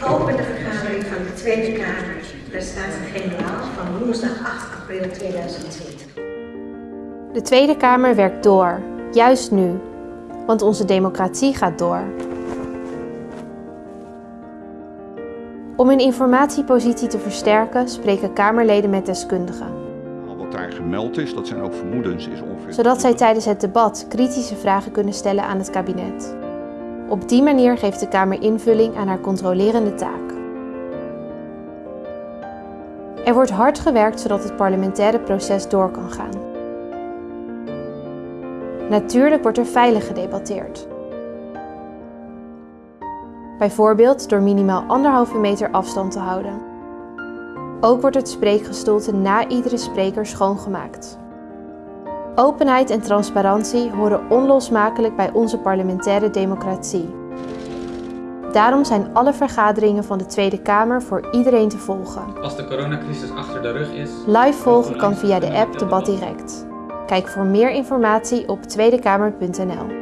Ik open de vergadering van de Tweede Kamer, de Staten-Generaal van woensdag 8 april 2020. De Tweede Kamer werkt door, juist nu, want onze democratie gaat door. Om hun informatiepositie te versterken spreken Kamerleden met deskundigen. Wat daar gemeld is, dat zijn ook vermoedens, is ongeveer... Zodat zij tijdens het debat kritische vragen kunnen stellen aan het kabinet. Op die manier geeft de Kamer invulling aan haar controlerende taak. Er wordt hard gewerkt zodat het parlementaire proces door kan gaan. Natuurlijk wordt er veilig gedebatteerd. Bijvoorbeeld door minimaal anderhalve meter afstand te houden. Ook wordt het spreekgestoelte na iedere spreker schoongemaakt. Openheid en transparantie horen onlosmakelijk bij onze parlementaire democratie. Daarom zijn alle vergaderingen van de Tweede Kamer voor iedereen te volgen. Als de coronacrisis achter de rug is... Live volgen kan via de app Debat Direct. Kijk voor meer informatie op tweedekamer.nl.